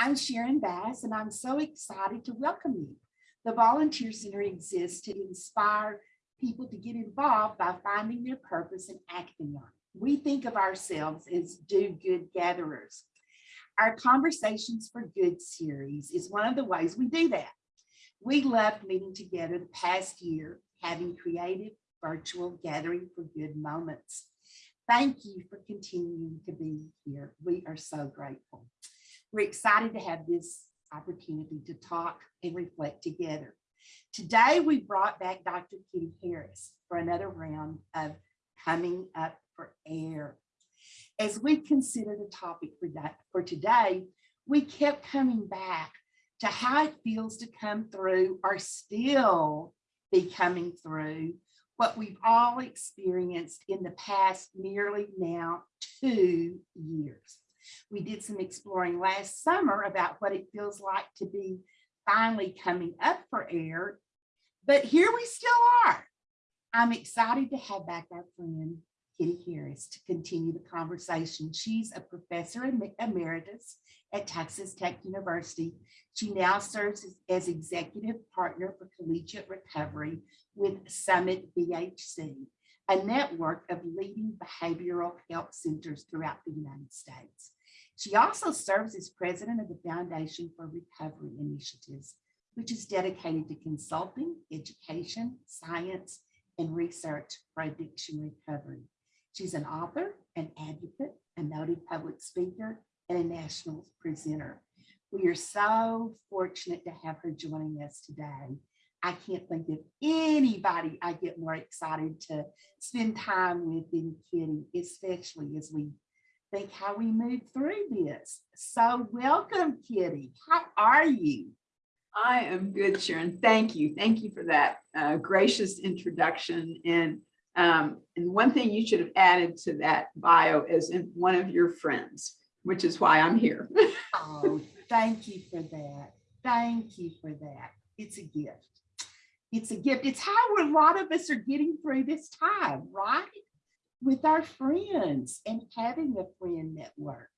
I'm Sharon Bass, and I'm so excited to welcome you. The Volunteer Center exists to inspire people to get involved by finding their purpose and acting on it. We think of ourselves as do-good gatherers. Our Conversations for Good series is one of the ways we do that. We loved meeting together the past year, having creative virtual gathering for good moments. Thank you for continuing to be here. We are so grateful. We're excited to have this opportunity to talk and reflect together. Today, we brought back Dr. Kitty Harris for another round of coming up for air. As we consider the topic for, that, for today, we kept coming back to how it feels to come through or still be coming through what we've all experienced in the past nearly now two years. We did some exploring last summer about what it feels like to be finally coming up for air, but here we still are. I'm excited to have back our friend Kitty Harris to continue the conversation. She's a professor emeritus at Texas Tech University. She now serves as, executive partner for collegiate recovery with Summit BHC, a network of leading behavioral health centers throughout the United States. She also serves as president of the Foundation for Recovery Initiatives, which is dedicated to consulting, education, science, and research for addiction recovery. She's an author, an advocate, a noted public speaker, and a national presenter. We are so fortunate to have her joining us today. I can't think of anybody I get more excited to spend time with than Kitty, especially as we think how we move through this. So welcome, Kitty. How are you? I am good, Sharon. Thank you. Thank you for that uh, gracious introduction. And, um, and one thing you should have added to that bio is in one of your friends, which is why I'm here. oh, thank you for that. Thank you for that. It's a gift. It's a gift. It's how a lot of us are getting through this time, right? With our friends and having a friend network.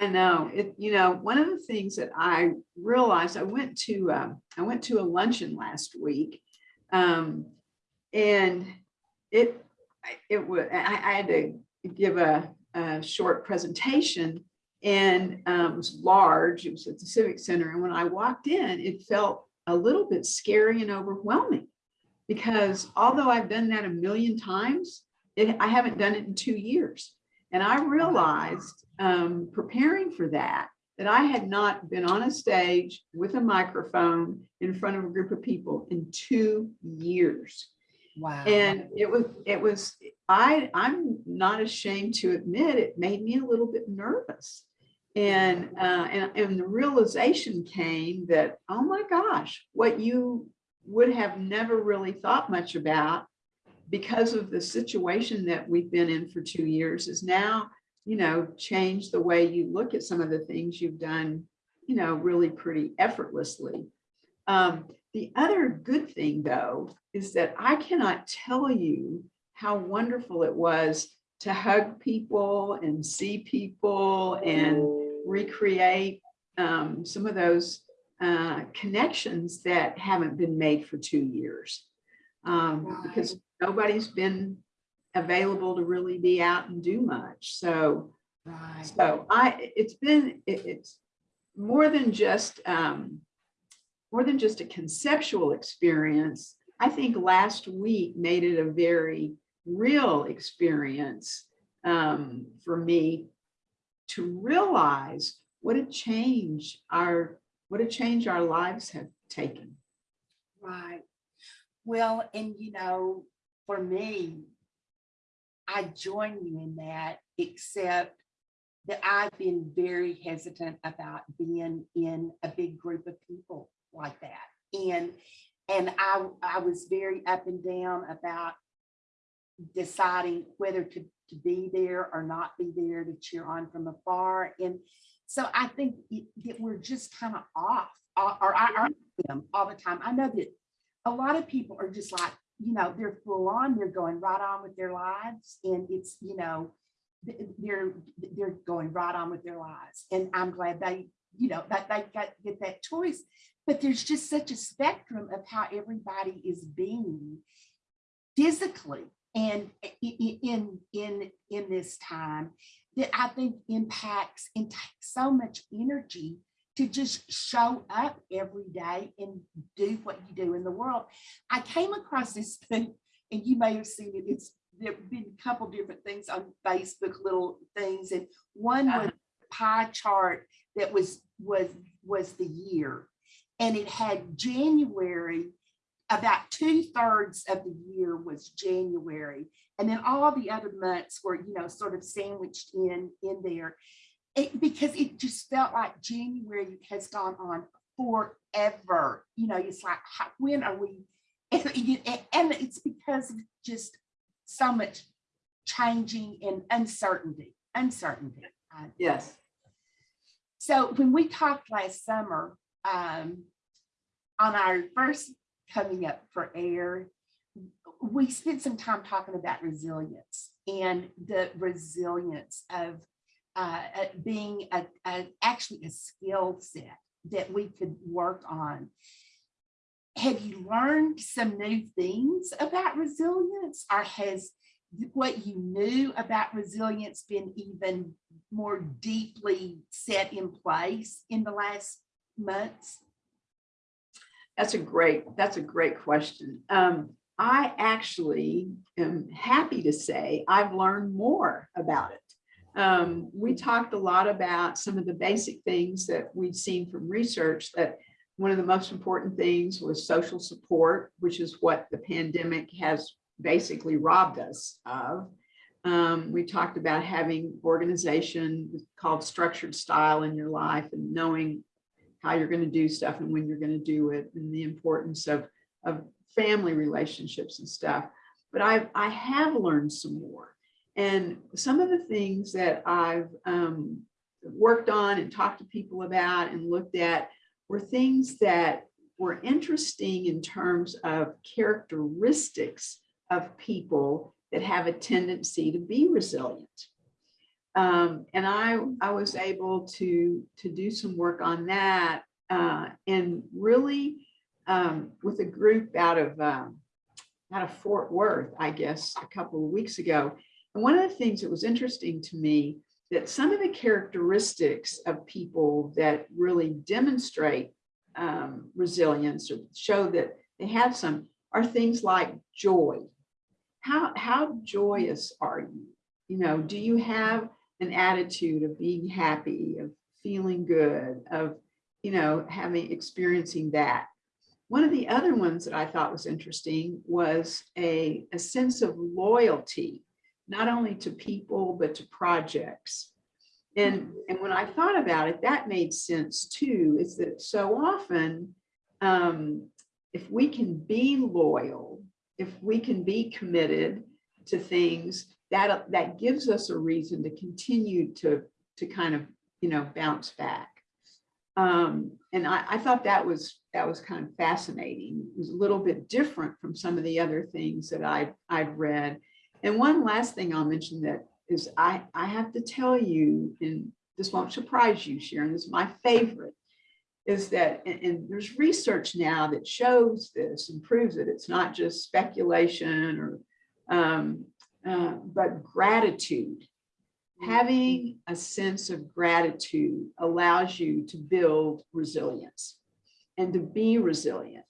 I know it, you know, one of the things that I realized, I went to, um, I went to a luncheon last week um, and it, it was, I, I had to give a, a short presentation and um, it was large, it was at the Civic Center. And when I walked in, it felt a little bit scary and overwhelming because although I've done that a million times, it, I haven't done it in two years. And I realized um, preparing for that, that I had not been on a stage with a microphone in front of a group of people in two years. Wow. And it was, it was, I, I'm not ashamed to admit it made me a little bit nervous. And, uh, and, and the realization came that, oh my gosh, what you would have never really thought much about because of the situation that we've been in for two years is now, you know, changed the way you look at some of the things you've done, you know, really pretty effortlessly. Um, the other good thing though, is that I cannot tell you how wonderful it was to hug people and see people and recreate um, some of those uh, connections that haven't been made for two years. Um, right. Because nobody's been available to really be out and do much. So, right. so I, it's been, it, it's more than just, um, more than just a conceptual experience. I think last week made it a very real experience um, for me to realize what a change our, what a change our lives have taken. Right. Well, and you know, for me, I join you in that, except that I've been very hesitant about being in a big group of people like that. And and I, I was very up and down about deciding whether to, to be there or not be there to cheer on from afar. And so I think it, that we're just kind of off, or, I are mm-hmm. them all the time. I know that a lot of people are just like, you know, they're full on, they're going right on with their lives. And it's, you know, they're, they're going right on with their lives. And I'm glad they, you know, that they got, get that choice. But there's just such a spectrum of how everybody is being physically and in, in, in this time that I think impacts and takes so much energy to just show up every day and do what you do in the world. I came across this thing, and you may have seen it. It's there've been a couple different things on Facebook, little things, and one was uh-huh. a pie chart that was was was the year, and it had January. About two thirds of the year was January, and then all the other months were you know sort of sandwiched in in there it, because it just felt like January has gone on forever. You know, it's like, when are we? And, and it's because of just so much changing and uncertainty, uncertainty. Yes. So when we talked last summer, um, on our first coming up for air, we spent some time talking about resilience and the resilience of uh, uh, being a, a, actually a skill set that we could work on. Have you learned some new things about resilience or has what you knew about resilience been even more deeply set in place in the last months? That's a great, that's a great question. Um, I actually am happy to say I've learned more about it. Um, we talked a lot about some of the basic things that we've seen from research that one of the most important things was social support, which is what the pandemic has basically robbed us of. Um, we talked about having organization called structured style in your life and knowing how you're going to do stuff and when you're going to do it and the importance of, of family relationships and stuff. But I, I have learned some more. And some of the things that I've um, worked on and talked to people about and looked at were things that were interesting in terms of characteristics of people that have a tendency to be resilient. Um, and I, I was able to, to do some work on that uh, and really um, with a group out of, um, out of Fort Worth, I guess, a couple of weeks ago. And one of the things that was interesting to me that some of the characteristics of people that really demonstrate um, resilience or show that they have some are things like joy. How, how joyous are you? You know, do you have an attitude of being happy, of feeling good, of, you know, having, experiencing that? One of the other ones that I thought was interesting was a, a sense of loyalty, not only to people, but to projects. And, and when I thought about it, that made sense too, is that so often, um, if we can be loyal, if we can be committed to things, that, that gives us a reason to continue to, to kind of, you know, bounce back. Um, and I, I thought that was, that was kind of fascinating. It was a little bit different from some of the other things that I, I'd read. And one last thing I'll mention that is I, I have to tell you, and this won't surprise you, Sharon, this is my favorite, is that, and, and there's research now that shows this and proves that it's not just speculation or, um, uh, but gratitude. Having a sense of gratitude allows you to build resilience and to be resilient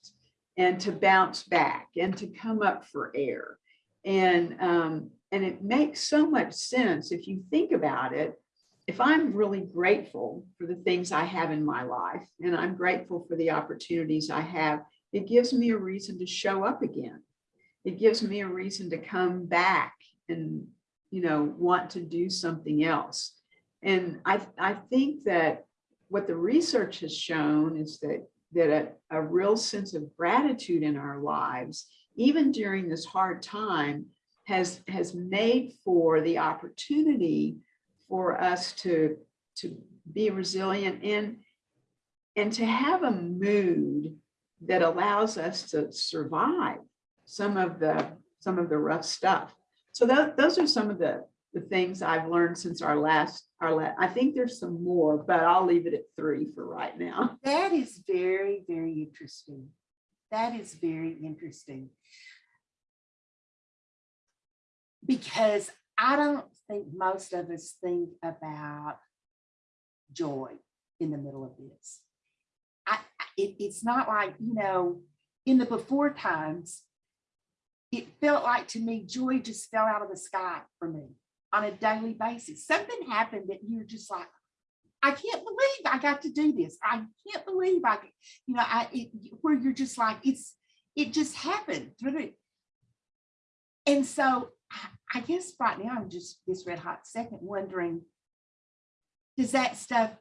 and to bounce back and to come up for air. And, um, and it makes so much sense if you think about it. If I'm really grateful for the things I have in my life and I'm grateful for the opportunities I have, it gives me a reason to show up again. It gives me a reason to come back and, you know, want to do something else. And I, I think that what the research has shown is that, that a, a real sense of gratitude in our lives, even during this hard time, has, has made for the opportunity for us to, to be resilient and, and to have a mood that allows us to survive some of the, some of the rough stuff. So tho- those are some of the, the things I've learned since our last, our la, I think there's some more, but I'll leave it at three for right now. That is very, very interesting. That is very interesting. Because I don't think most of us think about joy in the middle of this. I- it, it's not like, you know, in the before times, it felt like to me, joy just fell out of the sky for me on a daily basis. Something happened that you're just like, I can't believe I got to do this. I can't believe I, you know, I, it, where you're just like, it's, it just happened. through it. And so I- guess right now I'm just this red hot second wondering, does that stuff,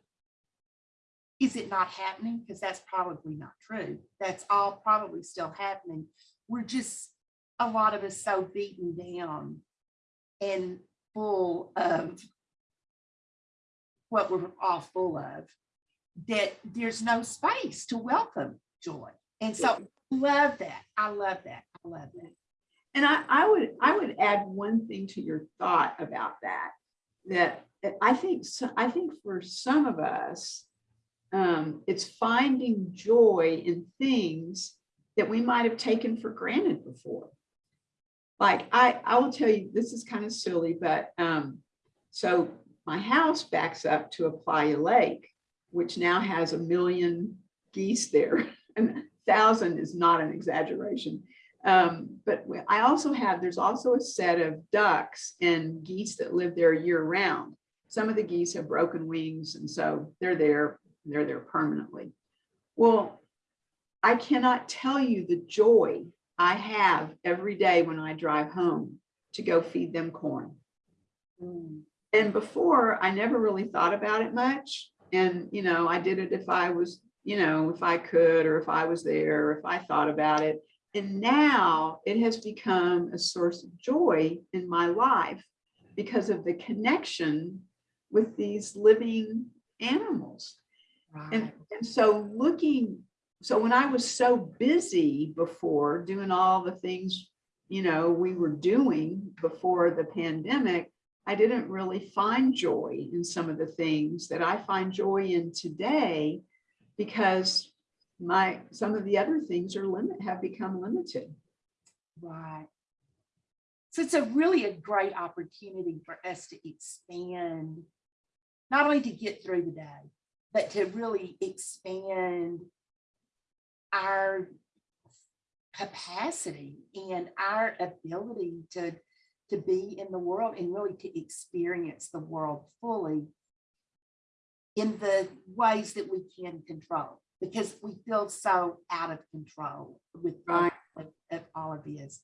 is it not happening? Because that's probably not true. That's all probably still happening. We're just, a lot of us so beaten down and full of what we're all full of, that there's no space to welcome joy. And so love that. I love that. I love that. And I, I would, I would add one thing to your thought about that, that I think, so- I think for some of us, um, it's finding joy in things that we might have taken for granted before. Like I, I will tell you, this is kind of silly, but, um, so my house backs up to a playa lake, which now has a million geese there. And a thousand is not an exaggeration. Um, but I also have, there's also a set of ducks and geese that live there year round. Some of the geese have broken wings and so they're there, they're there permanently. Well, I cannot tell you the joy I have every day when I drive home to go feed them corn. Mm, And before, I never really thought about it much. And, you know, I did it if I was, you know, if I could, or if I was there, or if I thought about it. And now it has become a source of joy in my life because of the connection with these living animals. And, and so looking, so when I was so busy before doing all the things, you know, we were doing before the pandemic, I didn't really find joy in some of the things that I find joy in today because my, some of the other things are limit, have become limited. Right. So it's a really a great opportunity for us to expand, not only to get through the day, but to really expand our capacity and our ability to, to be in the world and really to experience the world fully in the ways that we can control, because we feel so out of control with Right. of, of all of this.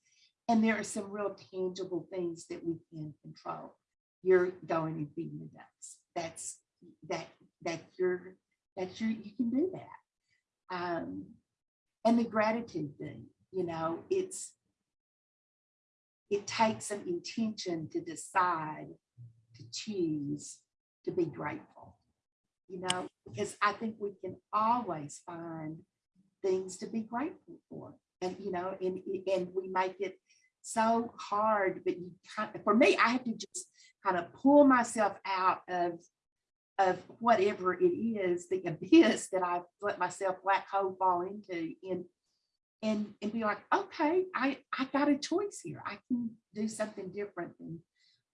And there are some real tangible things that we can control. You're going and feeding the ducks. That's, that, that you're, that you you can do that. Um, and the gratitude thing, you know, it's, it takes some intention to decide to choose to be grateful. You know, because I think we can always find things to be grateful for. And, you know, and, and we make it so hard, but you kind of, for me, I have to just kind of pull myself out of, of whatever it is, the abyss that I've let myself black hole fall into and, and, and be like, okay, I, I got a choice here. I can do something different than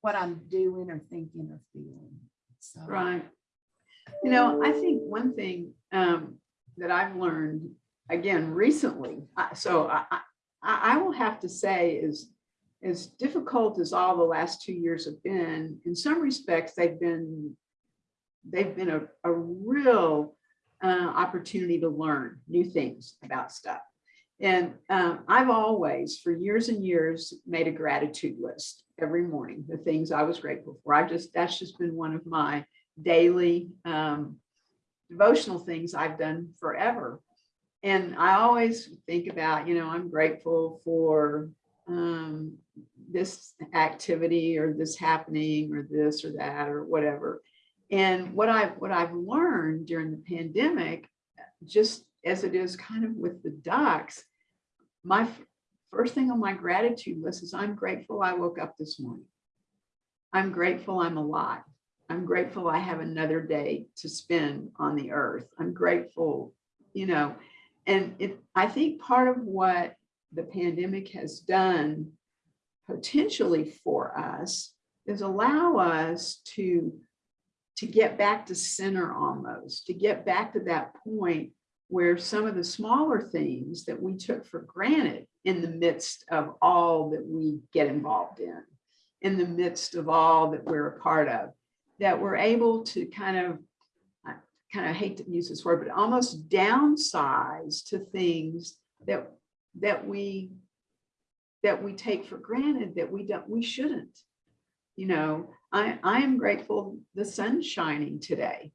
what I'm doing or thinking or feeling. So. Right. You know, I think one thing um, that I've learned again recently, I- so I, I, I will have to say is as difficult as all the last two years have been, in some respects, they've been, they've been a, a real uh, opportunity to learn new things about stuff. And um, I've always, for years and years, made a gratitude list every morning, the things I was grateful for. I just, that's just been one of my daily um, devotional things I've done forever. And I always think about, you know, I'm grateful for um, this activity or this happening or this or that or whatever. And what I've what I've learned during the pandemic, just as it is kind of with the ducks, my first thing on my gratitude list is I'm grateful I woke up this morning. I'm grateful I'm alive. I'm grateful I have another day to spend on the earth. I'm grateful, you know, and it, I think part of what the pandemic has done potentially for us is allow us to to get back to center almost, to get back to that point where some of the smaller things that we took for granted in the midst of all that we get involved in, in the midst of all that we're a part of, that we're able to kind of, I kind of hate to use this word, but almost downsize to things that, that we, that we take for granted that we don't, we shouldn't. You know, I, I am grateful the sun's shining today.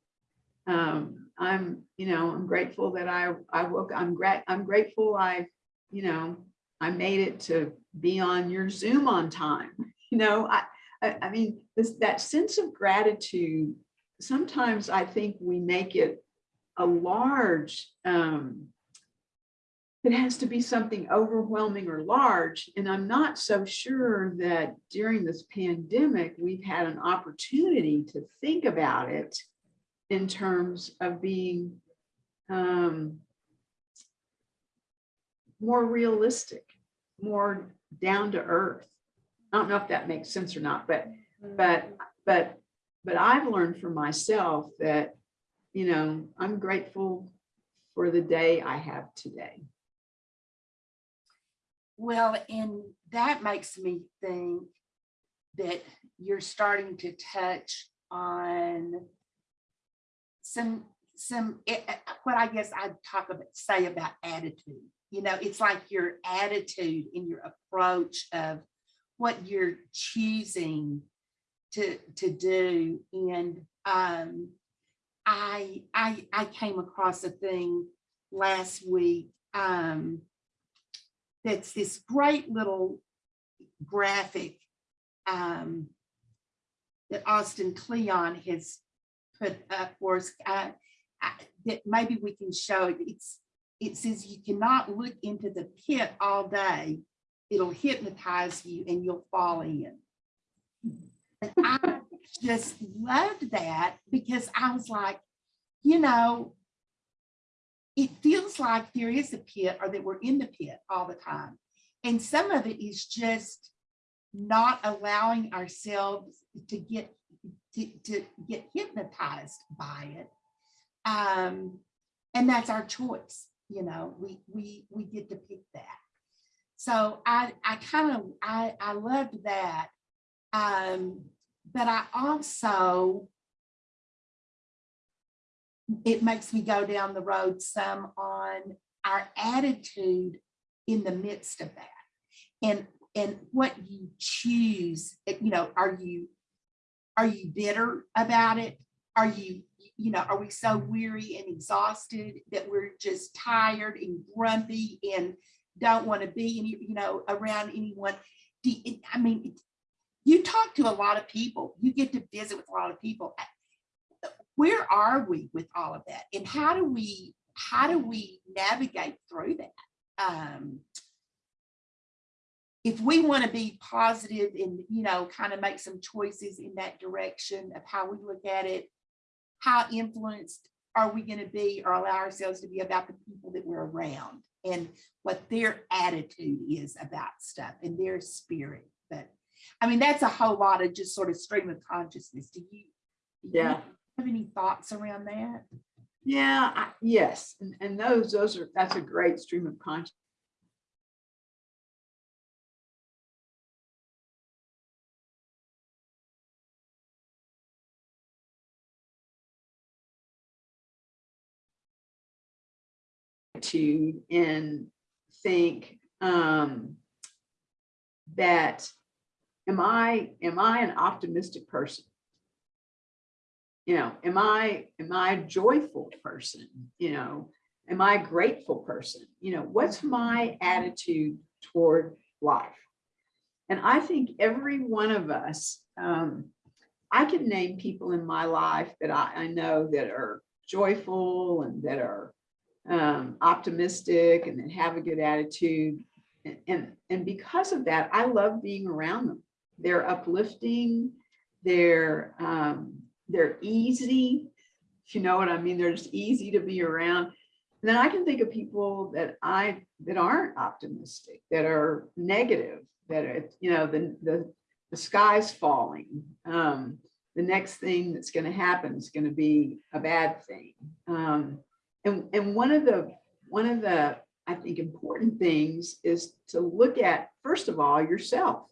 Um, I'm, you know, I'm grateful that I, I woke, I'm gra I'm grateful I, you know, I made it to be on your Zoom on time. You know, I, I, I mean, this, that sense of gratitude, sometimes I think we make it a large, um, it has to be something overwhelming or large. And I'm not so sure that during this pandemic, we've had an opportunity to think about it in terms of being um, more realistic, more down to earth. I don't know if that makes sense or not, but but but but I've learned for myself that you know I'm grateful for the day I have today. Well, and that makes me think that you're starting to touch on some, some, eh, eh, what I guess I'd talk about, say about attitude. You know, it's like your attitude and your approach of what you're choosing to, to do. And um, I, I, I came across a thing last week um, that's this great little graphic um, that Austin Kleon has put up for us uh, that maybe we can show it. It's, it says you cannot look into the pit all day. It'll hypnotize you and you'll fall in. And I just loved that because I was like, you know, it feels like there is a pit or that we're in the pit all the time. And some of it is just not allowing ourselves to get to, to get hypnotized by it. Um, and that's our choice, you know, we we we get to pick that. So I I kind of I I loved that. Um, but I also it makes me go down the road some on our attitude in the midst of that. And and what you choose you know are you are you bitter about it? Are you you know are we so weary and exhausted that we're just tired and grumpy and don't want to be any you know around anyone? Do i mean you talk to a lot of people. You get to visit with a lot of people where are we with all of that? And how do we how do we navigate through that? Um if we want to be positive and you know kind of make some choices in that direction of how we look at it how influenced are we going to be or allow ourselves to be about the people that we're around and what their attitude is about stuff and their spirit? But i mean that's a whole lot of just sort of stream of consciousness. Do you do you Yeah. Have any thoughts around that Yeah, I- yes, and, and those, those are, that's a great stream of consciousness. To and think um, that am I, am I an optimistic person? You know, am I, am I a joyful person? You know, am I a grateful person? You know, what's my attitude toward life? And I think every one of us, um, I can name people in my life that I, I know that are joyful and that are um, optimistic and that have a good attitude. And, and, and because of that, I love being around them. They're uplifting They're, um, they're easy, you know what I mean, they're just easy to be around. And then I can think of people that I, that aren't optimistic, that are negative, that are, you know, the, the, the sky's falling. Um, the next thing that's gonna happen is gonna be a bad thing. Um, and, and one of the, one of the, I think, important things is to look at, first of all, yourself.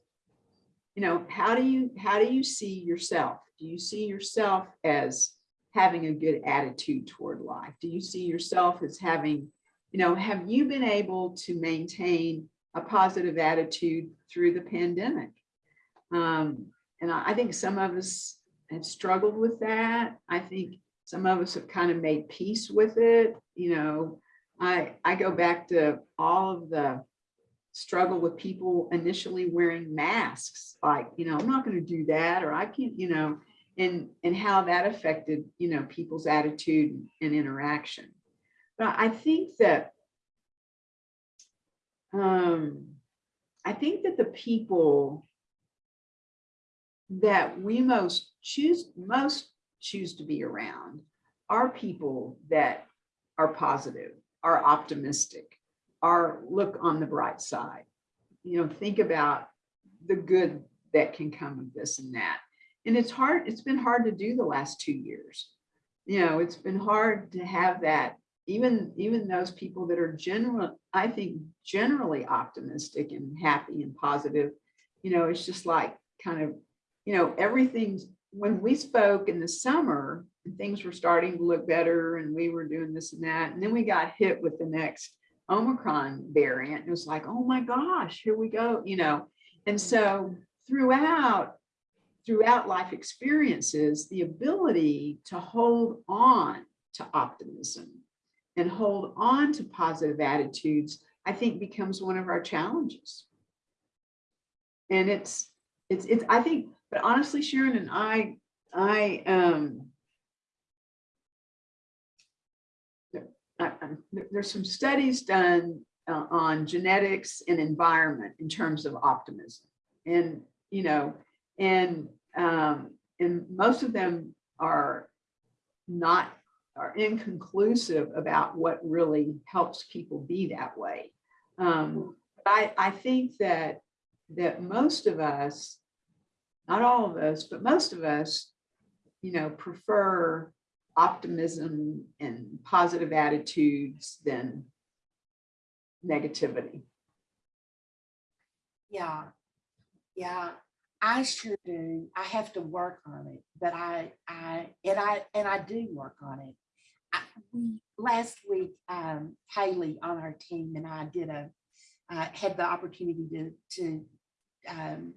You know, how do you, how do you see yourself? Do you see yourself as having a good attitude toward life? Do you see yourself as having, you know, have you been able to maintain a positive attitude through the pandemic? Um, and I, I think some of us have struggled with that. I think some of us have kind of made peace with it. You know, I, I go back to all of the struggle with people initially wearing masks, like, you know, I'm not going to do that, or I can't, you know, and, and how that affected, you know, people's attitude and interaction. But I think that, um, I think that the people that we most choose, most choose to be around are people that are positive, are optimistic, are look on the bright side. You know, think about the good that can come of this and that. And it's hard, it's been hard to do the last two years. You know, it's been hard to have that, even, even those people that are general, I think generally optimistic and happy and positive, you know, it's just like kind of, you know, everything's, when we spoke in the summer, and things were starting to look better and we were doing this and that, and then we got hit with the next Omicron variant. It was like, oh my gosh, here we go, you know. And so throughout throughout life experiences, the ability to hold on to optimism and hold on to positive attitudes, I think becomes one of our challenges. And it's, it's, it's, I think, but honestly, Sharon and I, I, um, I- there's some studies done uh, on genetics and environment in terms of optimism. And, you know, and, um, and most of them are not, are inconclusive about what really helps people be that way. Um, I, I think that, that most of us, not all of us, but most of us, you know, prefer optimism and positive attitudes than negativity. Yeah, yeah, I sure do. I have to work on it, but I, I, and I, and I do work on it. I, we, last week, um, Haley on our team and I did a, uh, had the opportunity to, to, um,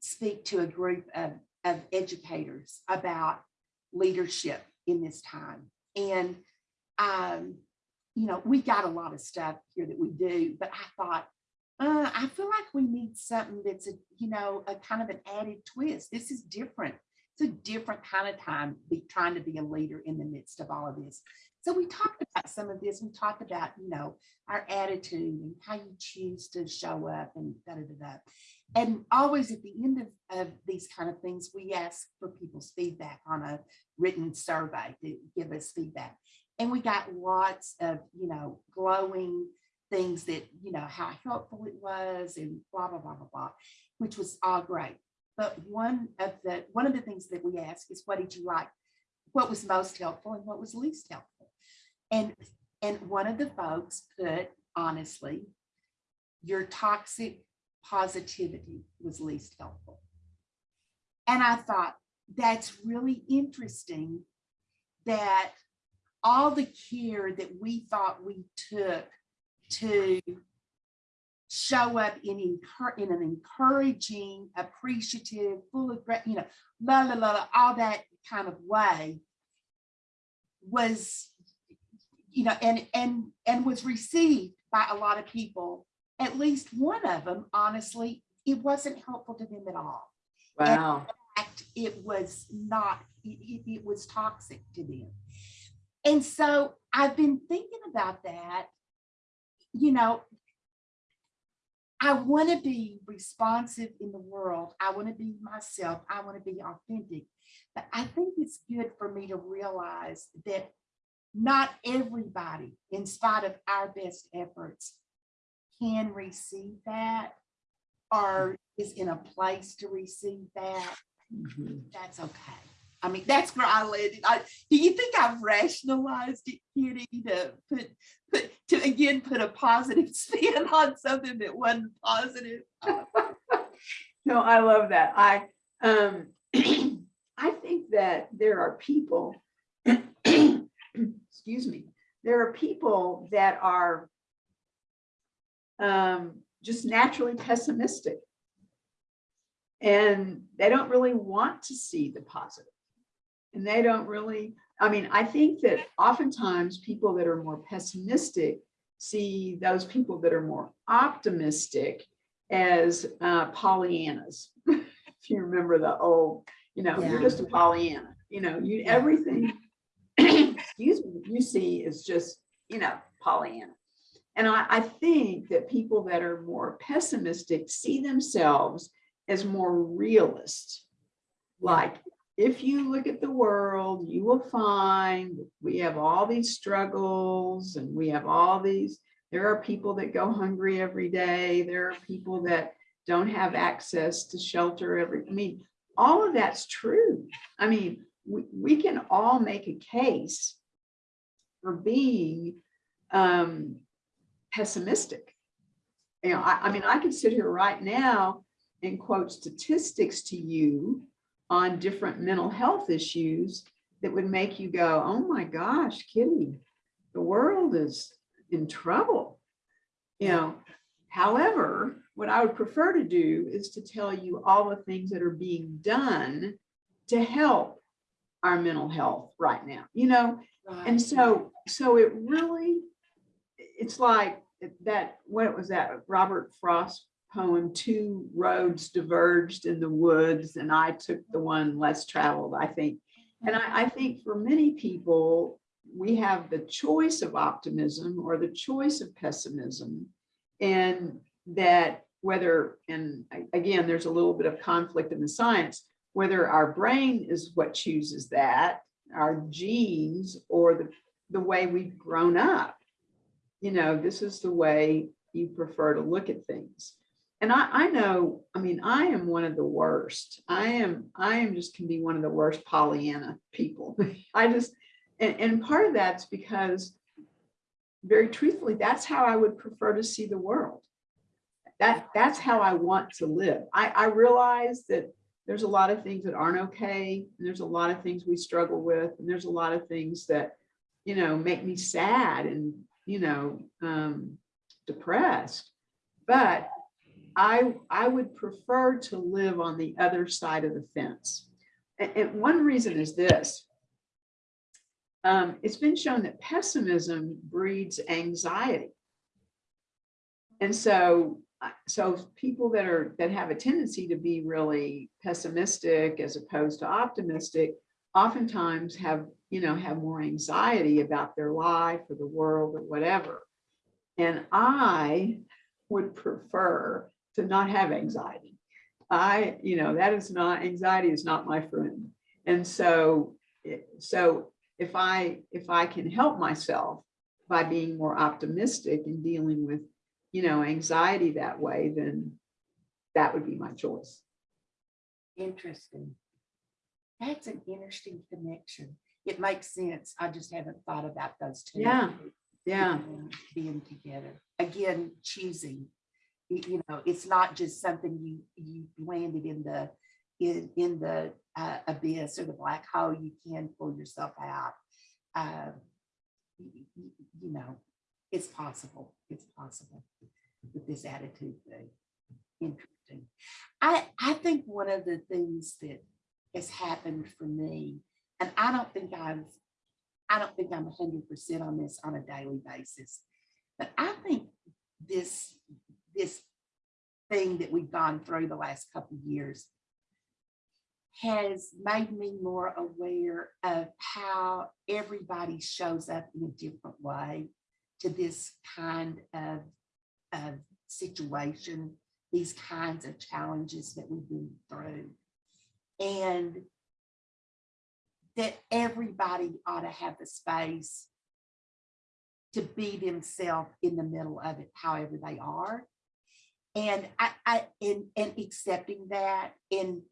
speak to a group of, of educators about leadership in this time. And, um, you know, we got a lot of stuff here that we do, but I thought, uh, I feel like we need something that's a, you know, a kind of an added twist. This is different. It's a different kind of time, be trying to be a leader in the midst of all of this. So we talked about some of this. We talked about, you know, our attitude and how you choose to show up and da da da da. And always at the end of, of these kind of things, we ask for people's feedback on a written survey to give us feedback. And we got lots of, you know, glowing things that, you know, how helpful it was and blah, blah, blah, blah, blah, which was all great. But one of the, one of the things that we ask is, what did you like? What was most helpful and what was least helpful? And, and one of the folks put, honestly, your toxic positivity was least helpful. And I thought, that's really interesting that all the care that we thought we took to show up in, in an encouraging, appreciative, full of, you know, la, la, la, la, all that kind of way was, you know, and, and, and was received by a lot of people. At least one of them, honestly, it wasn't helpful to them at all. Wow. In fact, it was not, it- it was toxic to them. And so I've been thinking about that, you know, I want to be responsive in the world. I want to be myself. I want to be authentic. But I think it's good for me to realize that not everybody, in spite of our best efforts, can receive that or is in a place to receive that. Mm-hmm. That's okay. I mean, that's where I landed. I, do you think I've rationalized it, Kitty, to put, put, to again, put a positive spin on something that wasn't positive? No, I love that. I, um, I think that there are people, excuse me, there are people that are um, just naturally pessimistic. And they don't really want to see the positive. And they don't really, I mean, I think that oftentimes people that are more pessimistic see those people that are more optimistic as uh, Pollyannas. If you remember the old, you know, you're just a Pollyanna, you know, you, Yeah. everything, excuse me, you see is just, you know, Pollyanna. And I, I think that people that are more pessimistic see themselves as more realist. Like, if you look at the world, you will find we have all these struggles and we have all these, there are people that go hungry every day. There are people that don't have access to shelter every, I mean, all of that's true. I mean, we, we can all make a case for being um, pessimistic. You know, I, I mean, I could sit here right now and quote statistics to you on different mental health issues that would make you go, oh my gosh, Kitty, the world is in trouble. You know, however, what I would prefer to do is to tell you all the things that are being done to help our mental health right now, you know, and so, so it really, it's like that, what was that Robert Frost poem, two roads diverged in the woods and I took the one less traveled, I think. And I, I think for many people, we have the choice of optimism or the choice of pessimism. And that whether, and again, there's a little bit of conflict in the science, whether our brain is what chooses that, our genes or the, the way we've grown up. You know, this is the way you prefer to look at things. And I, I know, I mean, I am one of the worst. I am, I am just can be one of the worst Pollyanna people. I just, and, and part of that's because very truthfully, that's how I would prefer to see the world. That, that's how I want to live. I, I realize that there's a lot of things that aren't okay. And there's a lot of things we struggle with. And there's a lot of things that, you know, make me sad and, you know, um, depressed. But I, I would prefer to live on the other side of the fence. And, and one reason is this. Um, it's been shown that pessimism breeds anxiety. And so, so people that are, that have a tendency to be really pessimistic as opposed to optimistic, oftentimes have, you know, have more anxiety about their life or the world or whatever. And I would prefer to not have anxiety. I, you know, that is not, anxiety is not my friend. And so, eh, so if I, if I can help myself by being more optimistic and dealing with, you know, anxiety that way, then that would be my choice. Interesting. That's an interesting connection. It makes sense. I just haven't thought about those two. Yeah, Yeah, Being together. Again, choosing. You you know, it's not just something you, you landed in the, in, in the uh, abyss or the black hole. You can pull yourself out. Uh, y- y- y- You know, it's possible. It's possible with this attitude thing. Interesting. I, I think one of the things that has happened for me, and I don't think I've, I don't think I'm hundred percent on this on a daily basis. But I think this, this thing that we've gone through the last couple years has made me more aware of how everybody shows up in a different way to this kind of, of situation, these kinds of challenges that we've been through. And that everybody ought to have the space to be themselves in the middle of it, however they are. And I, I, and, and accepting that and,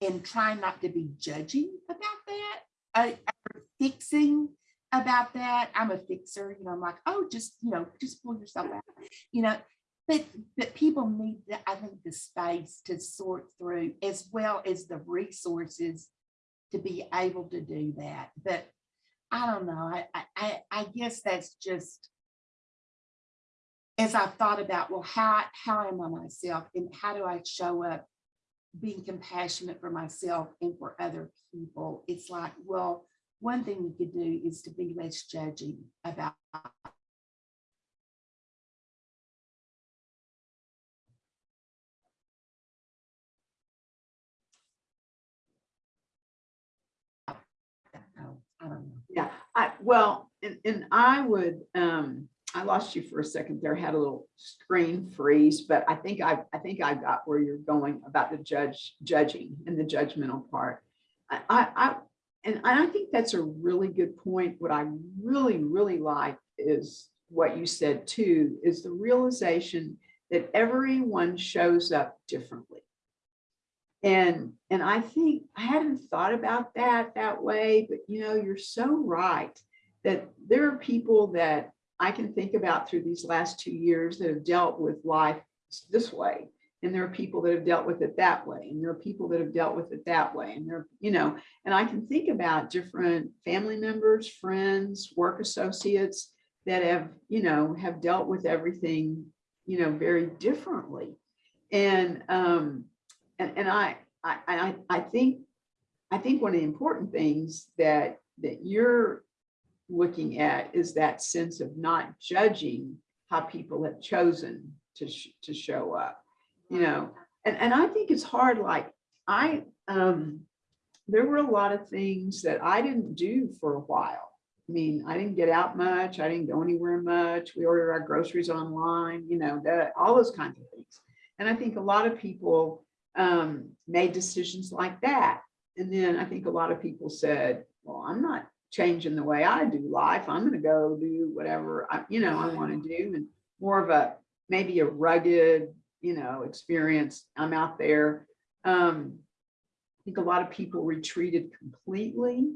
and trying not to be judging about that, uh, fixing about that. I'm a fixer, you know, I'm like, oh, just, you know, just pull yourself out, you know. But, but people need, the- I think, the space to sort through as well as the resources to be able to do that. But I don't know, I, I, I guess that's just as I've thought about, well, how, how am I myself and how do I show up being compassionate for myself and for other people? It's like, well, one thing we could do is to be less judging about Oh, I don't know. Yeah, I, well, and, and I would, um, I lost you for a second there, had a little screen freeze, but I think I, I think I got where you're going about the judge, judging and the judgmental part. I, I, I, and I think that's a really good point. What I really, really like is what you said too, is the realization that everyone shows up differently. And, and I think I hadn't thought about that that way, but you know, you're so right that there are people that I can think about through these last two years that have dealt with life this way. And there are people that have dealt with it that way. And there are people that have dealt with it that way. And there, you know, and I can think about different family members, friends, work associates that have, you know, have dealt with everything, you know, very differently. And, um, and, and I, I, I, I think, I think one of the important things that, that you're looking at is that sense of not judging how people have chosen to, sh- to show up, you know? And, and I think it's hard, like, I, um, there were a lot of things that I didn't do for a while. I mean, I didn't get out much. I didn't go anywhere much. We ordered our groceries online, you know, that, all those kinds of things. And I think a lot of people um, made decisions like that. And then I think a lot of people said, well, I'm not changing the way I do life. I'm going to go do whatever, I, you know, I want to do and more of a, maybe a rugged, you know, experience. I'm out there. Um, I think a lot of people retreated completely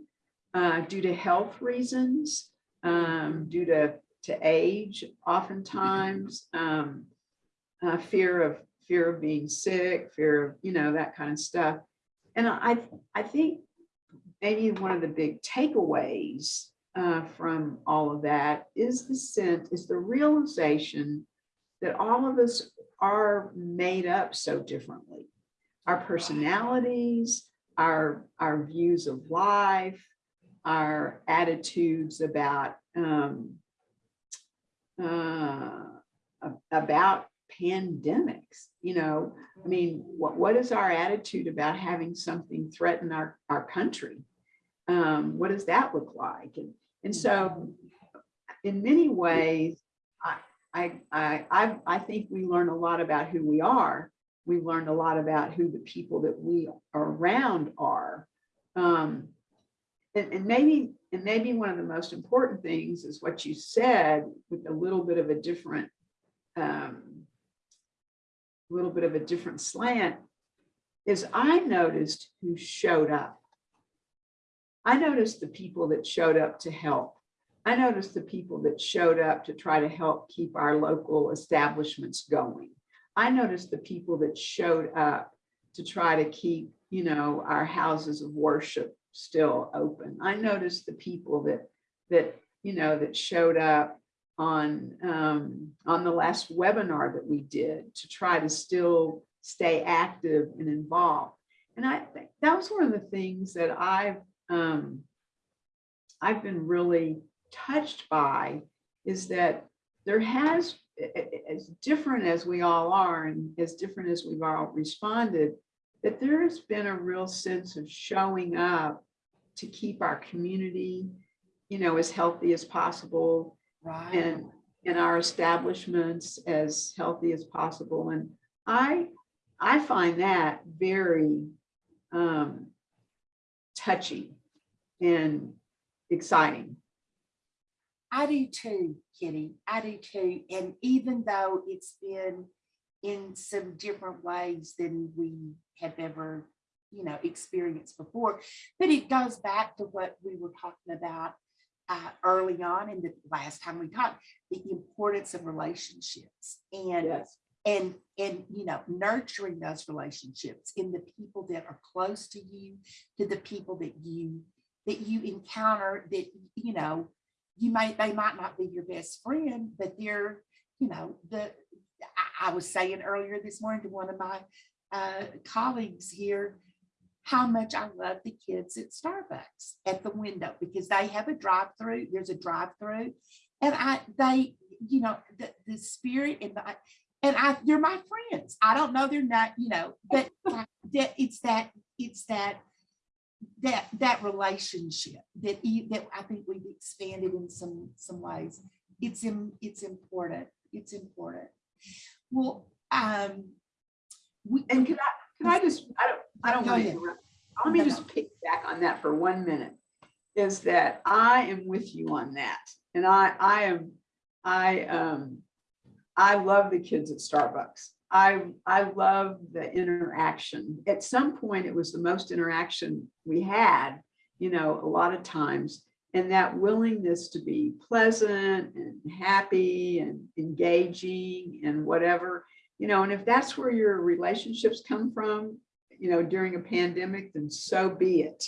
uh, due to health reasons, um, due to, to age, oftentimes, um, uh, fear of fear of being sick, fear of, you know, that kind of stuff. And I, I think maybe one of the big takeaways uh, from all of that is the sense, is the realization that all of us are made up so differently. Our personalities, our, our views of life, our attitudes about um, uh, about pandemics, you know, I mean, what, what is our attitude about having something threaten our, our country? Um, what does that look like? And, and so in many ways, I, I, I, I, think we learn a lot about who we are. We learned a lot about who the people that we are around are. Um, and, and maybe, and maybe one of the most important things is what you said with a little bit of a different um, little bit of a different slant is I noticed who showed up. I noticed the people that showed up to help. I noticed the people that showed up to try to help keep our local establishments going. I noticed the people that showed up to try to keep, you know, our houses of worship still open. I noticed the people that, that, you know, that showed up on um, on the last webinar that we did to try to still stay active and involved. And I think that was one of the things that I've um, I've been really touched by is that there has, as different as we all are and as different as we've all responded, that there has been a real sense of showing up to keep our community, you know, as healthy as possible, Right. and in our establishments as healthy as possible. And I, I find that very um, touchy and exciting. I do too, Kitty. I do too. And even though it's been in some different ways than we have ever, you know, experienced before, but it goes back to what we were talking about uh, early on in the last time we talked, the importance of relationships and Yes. and and you know nurturing those relationships in the people that are close to you to the people that you that you encounter that you know you might they might not be your best friend but they're you know the I, I was saying earlier this morning to one of my uh, colleagues here how much I love the kids at Starbucks at the window because they have a drive-through there's a drive-through and I they you know the the spirit and the and I, they're my friends. I don't know they're not, you know, but that it's that, it's that, that, that relationship that, that I think we've expanded in some, some ways. It's, im- it's important. It's important. Well, um, we, And can I, can I just, I don't, I don't want to interrupt. Let me No, just pick back on that for one minute. Is that I am with you on that. And I, I am, I, um, I love the kids at Starbucks. I, I love the interaction. At some point, it was the most interaction we had, you know, a lot of times. And that willingness to be pleasant and happy and engaging and whatever, you know, and if that's where your relationships come from, you know, during a pandemic, then so be it.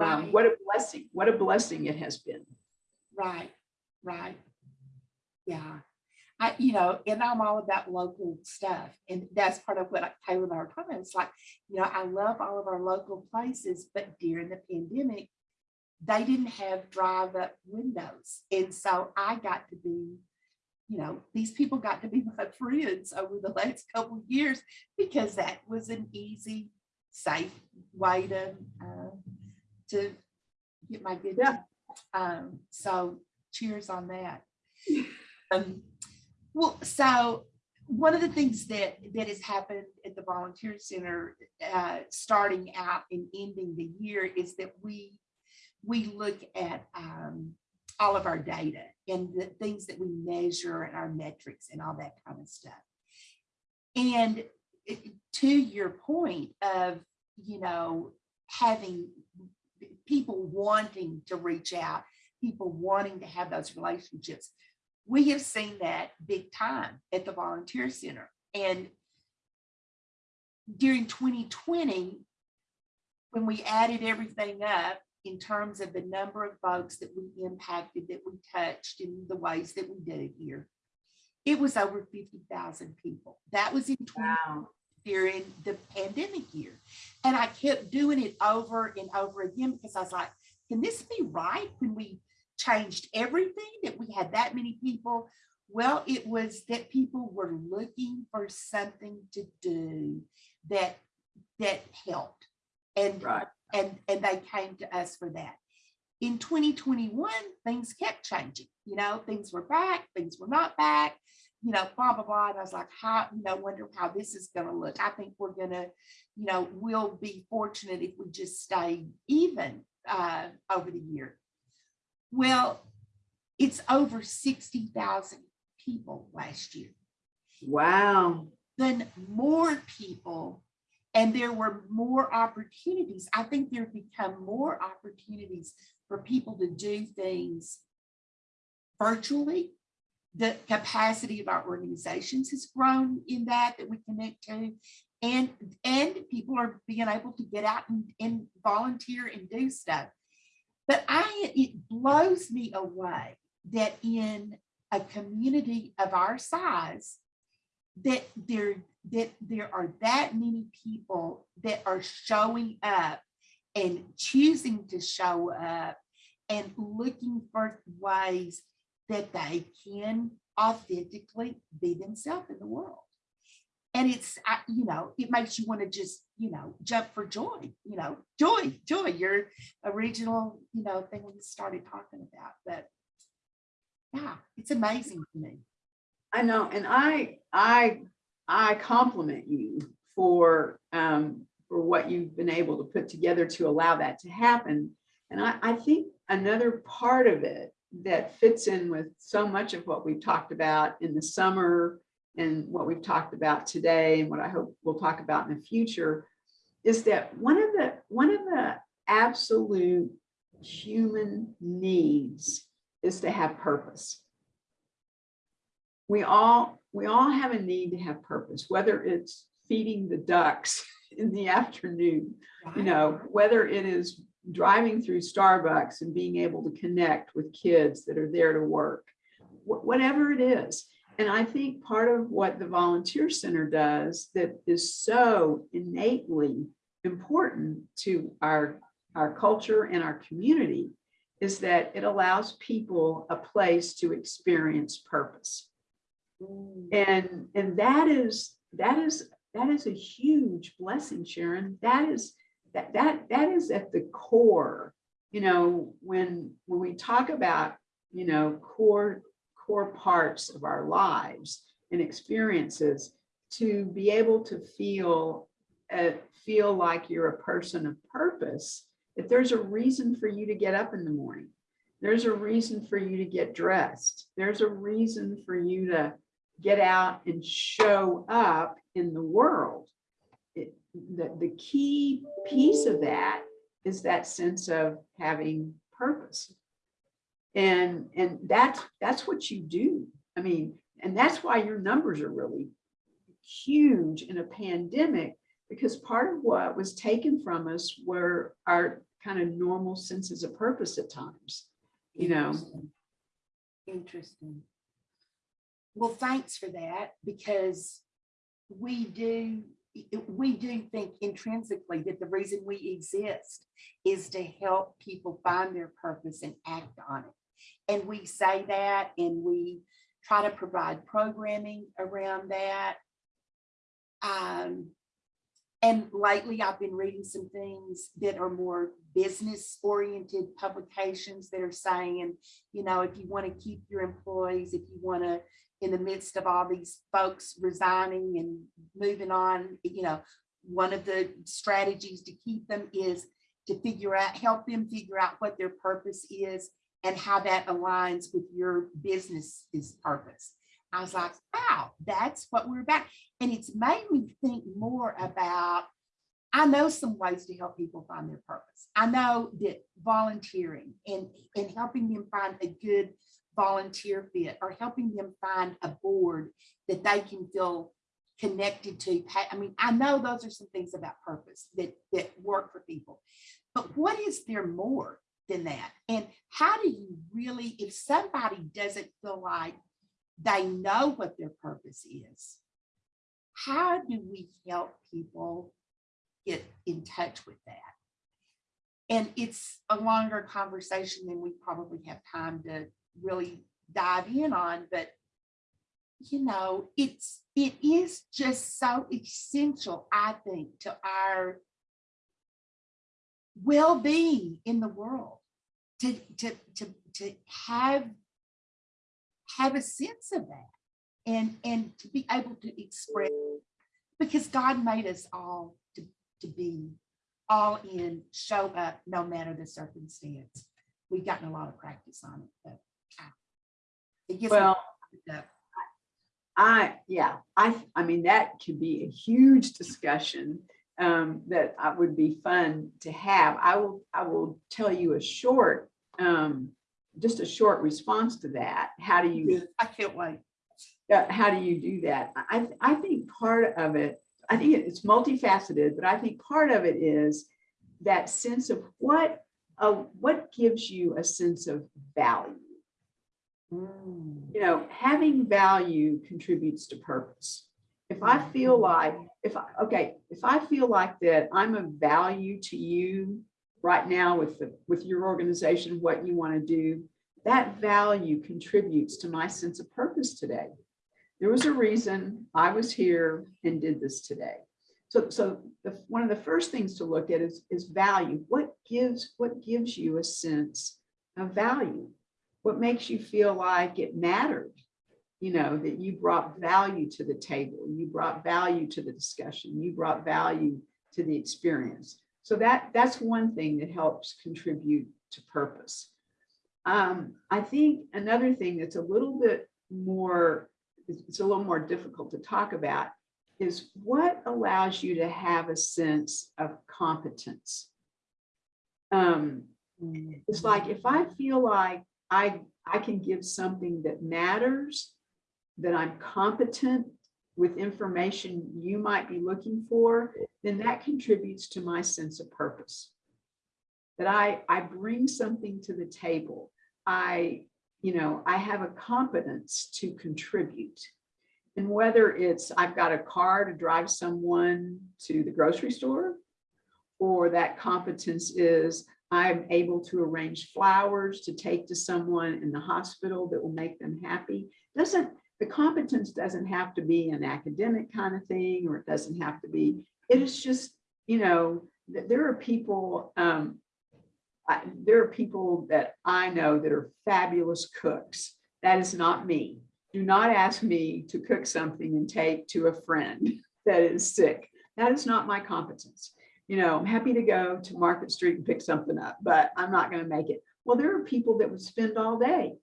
Um, what a blessing, what a blessing it has been. right, right. Yeah. I, you know, and I'm all about local stuff. And that's part of what I- Taylor and I were talking about. It's like, you know, I love all of our local places, but during the pandemic, they didn't have drive up windows. And so I got to be, you know, these people got to be my friends over the last couple of years because that was an easy, safe way to, uh, to get my good. Yeah. Um, so cheers on that. Um, well, so one of the things that that has happened at the volunteer center, uh, starting out and ending the year, is that we we look at um, all of our data and the things that we measure and our metrics and all that kind of stuff. And to your point of you know having people wanting to reach out, people wanting to have those relationships we have seen that big time at the volunteer center and during 2020 when we added everything up in terms of the number of folks that we impacted that we touched in the ways that we did it here it was over 50,000 people that was in 20 Wow. during the pandemic year. And I kept doing it over and over again because I was like, can this be right when we changed everything that we had that many people? Well, it was that people were looking for something to do that that helped. And Right. and and they came to us for that. In 2021, things kept changing. You know, things were back, things were not back, you know, blah, blah, blah. And I was like, how, you know, wonder how this is gonna look. I think we're gonna, you know, we'll be fortunate if we just stay even uh over the year. Well, it's over 60,000 people last year Wow. then more people and there were more opportunities. I think there become more opportunities for people to do things virtually. The capacity of our organizations has grown in that that we connect to. And and people are being able to get out and, and volunteer and do stuff. But I it blows me away that in a community of our size, that there that there are that many people that are showing up and choosing to show up and looking for ways that they can authentically be themselves in the world. And it's, you know, it makes you want to just, you know, jump for joy, you know, joy, joy, your original, you know, thing we started talking about. But Yeah, it's amazing to me. I know, and I, I, I compliment you for, um, for what you've been able to put together to allow that to happen. And I, I think another part of it that fits in with so much of what we've talked about in the summer and what we've talked about today and what I hope we'll talk about in the future is that one of the, one of the absolute human needs is to have purpose. We all we all have a need to have purpose whether it's feeding the ducks in the afternoon you know whether it is driving through starbucks and being able to connect with kids that are there to work wh- whatever it is and i think part of what the volunteer center does that is so innately important to our our culture and our community is that it allows people a place to experience purpose Mm, and, and that is, that is, that is a huge blessing, Sharon. That is, that, that, that is at the core. You know, when, when we talk about, you know, core, core parts of our lives and experiences, to be able to feel, uh, feel like you're a person of purpose, if there's a reason for you to get up in the morning. There's a reason for you to get dressed. There's a reason for you to get out and show up in the world. It- the, the key piece of that is that sense of having purpose. And, and that's, that's what you do. I mean, and that's why your numbers are really huge in a pandemic, because part of what was taken from us were our kind of normal senses of purpose at times. you know. Interesting. Interesting. Well, thanks for that, because we do, we do think intrinsically that the reason we exist is to help people find their purpose and act on it. And we say that and we try to provide programming around that. Um, and lately I've been reading some things that are more business oriented publications that are saying, you know, if you want to keep your employees, if you want to, in the midst of all these folks resigning and moving on, you know, one of the strategies to keep them is to figure out, help them figure out what their purpose is and how that aligns with your business's purpose. I was like, wow, that's what we're about. And it's made me think more about, I know some ways to help people find their purpose. I know that volunteering and, and helping them find a good volunteer fit or helping them find a board that they can feel connected to. I mean, I know those are some things about purpose that, that work for people. But what is there more than that? And how do you really, if somebody doesn't feel like they know what their purpose is, how do we help people get in touch with that? And it's a longer conversation than we probably have time to really dive in on, but you know, it's, it is just so essential, I think, to our well-being in the world to, to, to, to have, have a sense of that and, and to be able to express, because God made us all to, to be all in, show up, no matter the circumstance. We've gotten a lot of practice on it, but it gets Well. I, yeah, I, I mean, that could be a huge discussion um, that I would be fun to have. I will, I will tell you a short, um, just a short response to that. How do you, I can't wait. uh, how do you do that? I, I think part of it, I think it's multifaceted, but I think part of it is that sense of what, uh, what gives you a sense of value? Mm, you know, having value contributes to purpose. If I feel like, if I, okay, if I feel like that I'm of value to you right now with the, with your organization, what you want to do, that value contributes to my sense of purpose today. There was a reason I was here and did this today. So, so the, one of the first things to look at is, is value. What gives, what gives you a sense of value? What makes you feel like it mattered? You know, that you brought value to the table, you brought value to the discussion, you brought value to the experience. So that, that's one thing that helps contribute to purpose. Um, I think another thing that's a little bit more, it's a little more difficult to talk about is what allows you to have a sense of competence. Um, it's like if I feel like I, I can give something that matters, that I'm competent with information you might be looking for, then that contributes to my sense of purpose. That I, I bring something to the table. I, you know, I have a competence to contribute. And whether it's I've got a car to drive someone to the grocery store, or that competence is I'm able to arrange flowers to take to someone in the hospital that will make them happy. Doesn't, the competence doesn't have to be an academic kind of thing, or it doesn't have to be, it is just, you know, th- there are people, um, I- there are people that I know that are fabulous cooks. That is not me. Do not ask me to cook something and take to a friend that is sick. That is not my competence. You know, I'm happy to go to Market Street and pick something up, but I'm not going to make it. Well, there are people that would spend all day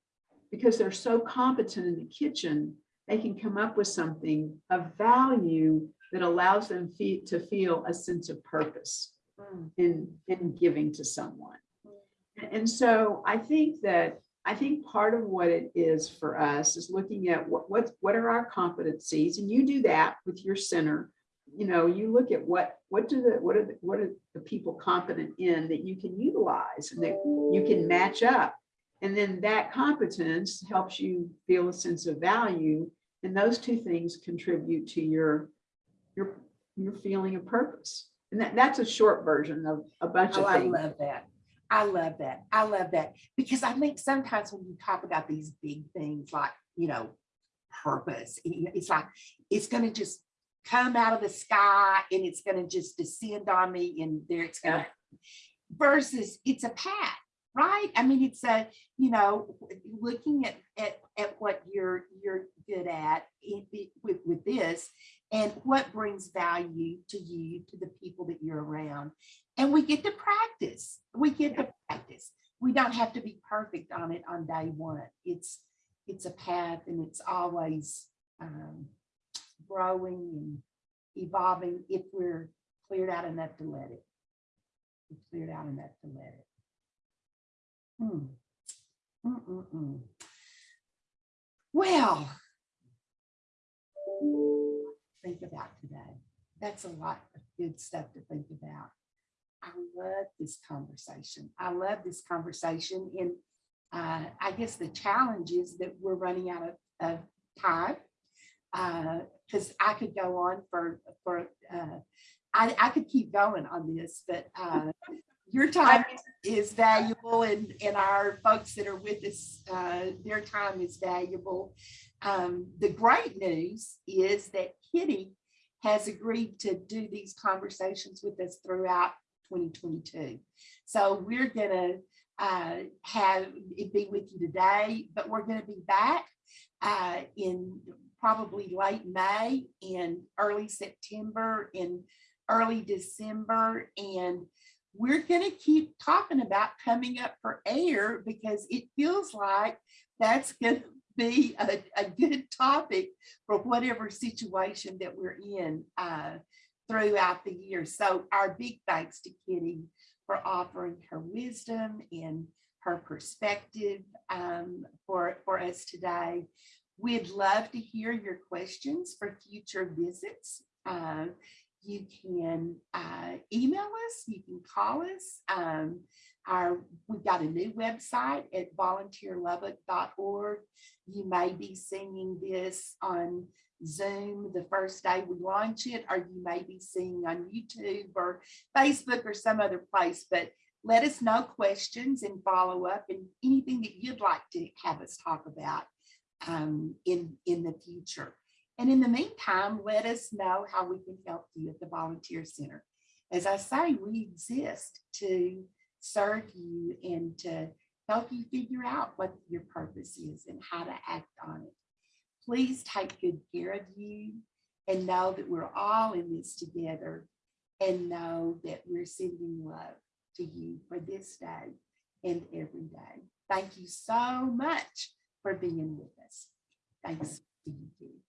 because they're so competent in the kitchen, they can come up with something of value that allows them fe- to feel a sense of purpose Mm. in, in giving to someone. And so I think that, I think part of what it is for us is looking at what, what, what are our competencies? And you do that with your center. You know, you look at what, what do the, what are, the what are the people competent in that you can utilize and that you can match up. And then that competence helps you feel a sense of value. And those two things contribute to your, your, your feeling of purpose. And that, that's a short version of a bunch Oh, of things. I love that. I love that. I love that. Because I think sometimes when you talk about these big things like, you know, purpose, it's like, it's gonna just come out of the sky and it's gonna just descend on me and there it's gonna versus it's a path, right? I mean, it's a, you know, looking at, at, at what you're, you're good at with, with this and what brings value to you, to the people that you're around. And we get to practice. We get to practice. We don't have to be perfect on it on day one. It's, it's a path and it's always um, growing and evolving if we're cleared out enough to let it. We're Cleared out enough to let it. Mm-mm-mm. Well. Think about today. That's a lot of good stuff to think about. I love this conversation. I love this conversation and uh, I guess the challenge is that we're running out of, of time. Because I could go on for, for, uh, I, I could keep going on this, but uh, your time is valuable and, and our folks that are with us, uh, their time is valuable. Um, the great news is that Kitty has agreed to do these conversations with us throughout 2022. So we're gonna uh, have it be with you today, but we're gonna be back uh, in probably late May and early September and early December. And we're gonna keep talking about coming up for air because it feels like that's gonna be a, a good topic for whatever situation that we're in uh, throughout the year. So our big thanks to Kitty for offering her wisdom and her perspective um, for, for us today. We'd love to hear your questions for future visits. Uh, you can uh, email us, you can call us. Um, our, we've got a new website at volunteerlubbock.org. You may be seeing this on Zoom the first day we launch it, or you may be seeing on YouTube or Facebook or some other place, but let us know questions and follow up and anything that you'd like to have us talk about um, in, in the future. And in the meantime, let us know how we can help you at the Volunteer Center. As I say, we exist to serve you and to help you figure out what your purpose is and how to act on it. Please take good care of you and know that we're all in this together and know that we're sending love to you for this day and every day. Thank you so much for being with us. Thanks to you.